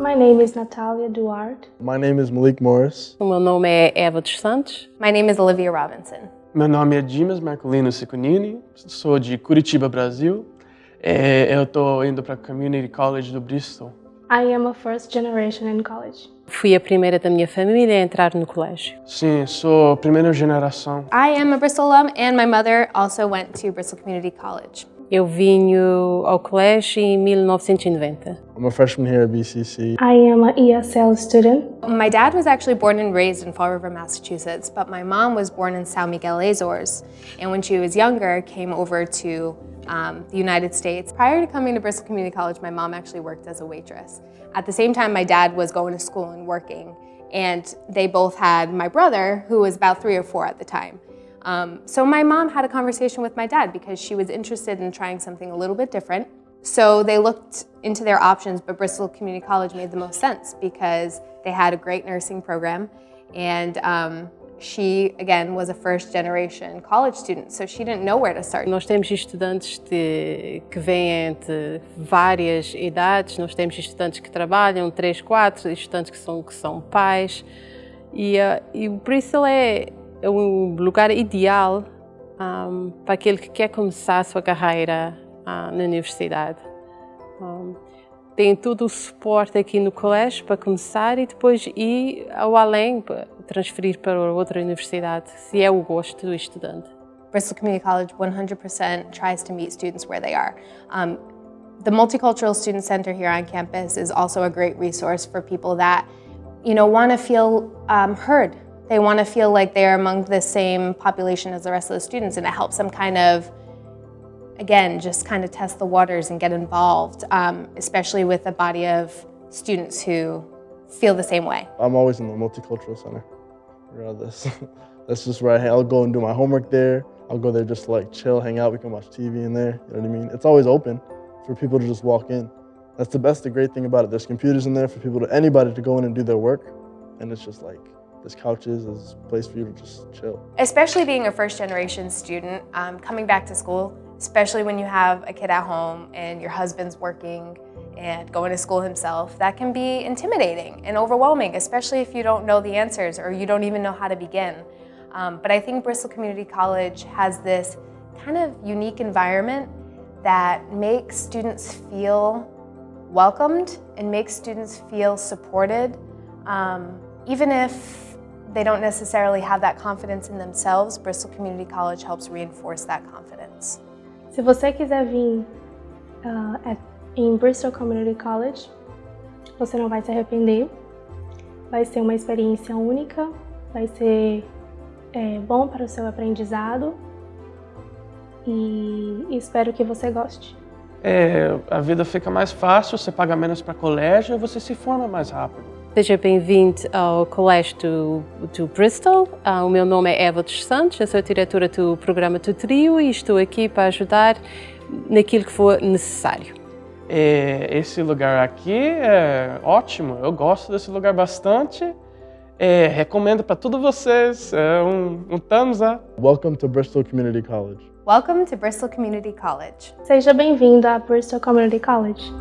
My name is Natalia Duarte. My name is Malik Morris. O meu nome é Eva dos Santos. My name is Olivia Robinson. Meu nome é Dimas Marcolino Cicunini, sou de Curitiba, Brasil. É, eu estou indo para a Community College do Bristol. I am a first generation in college. Fui a primeira da minha família a entrar no colégio. Sim, sou primeira geração. I am a Bristol alum and my mother also went to Bristol Community College. Eu vim ao colégio em 1990. I'm a freshman here at BCC. I am an ESL student. My dad was actually born and raised in Fall River, Massachusetts, but my mom was born in São Miguel Azores. And when she was younger, came over to um, the United States. Prior to coming to Bristol Community College, my mom actually worked as a waitress. At the same time, my dad was going to school and working. And they both had my brother, who was about three or four at the time. Um, so my mom had a conversation with my dad because she was interested in trying something a little bit different. So they looked into their options, but Bristol Community College made the most sense because they had a great nursing program and um, she, again, was a first generation college student, so she didn't know where to start. Nós temos estudantes de, que vêm de várias idades, nós temos estudantes que trabalham, três, quatro, estudantes que são, que são pais, e, uh, e o Bristol é, é um lugar ideal um, para aquele que quer começar a sua carreira uh, na universidade. Um, tem todo o suporte aqui no colégio para começar e depois ir ao além, para transferir para outra universidade, se é o gosto do estudante. Bristol Community College 100% tries to meet students where they are. Um, the Multicultural Student Center here on campus is also a great resource for people that you know, want to feel um, heard. They want to feel like they're among the same population as the rest of the students and it helps them kind of again, just kind of test the waters and get involved, um, especially with a body of students who feel the same way. I'm always in the Multicultural Center, regardless. That's just where I, I'll go and do my homework there. I'll go there just to like chill, hang out. We can watch TV in there, you know what I mean? It's always open for people to just walk in. That's the best, the great thing about it. There's computers in there for people to, anybody to go in and do their work. And it's just like, there's couches, there's a place for you to just chill. Especially being a first generation student, um, coming back to school, especially when you have a kid at home and your husband's working and going to school himself, that can be intimidating and overwhelming, especially if you don't know the answers or you don't even know how to begin. Um, but I think Bristol Community College has this kind of unique environment that makes students feel welcomed and makes students feel supported, um, even if they don't necessarily have that confidence in themselves, Bristol Community College helps reinforce that confidence. Se você quiser vir uh, em Bristol Community College, você não vai se arrepender. Vai ser uma experiência única, vai ser é, bom para o seu aprendizado e espero que você goste. É, a vida fica mais fácil, você paga menos para colégio e você se forma mais rápido. Seja bem-vindo ao Colégio do, do Bristol. Uh, o meu nome é Eva dos Santos, eu sou diretora do programa Tutrio e estou aqui para ajudar naquilo que for necessário. É, esse lugar aqui é ótimo, eu gosto desse lugar bastante. É, recomendo para todos vocês, é um, um thumbs up. Welcome to Bristol Community College. Welcome to Bristol Community College. Seja bem-vindo a Bristol Community College.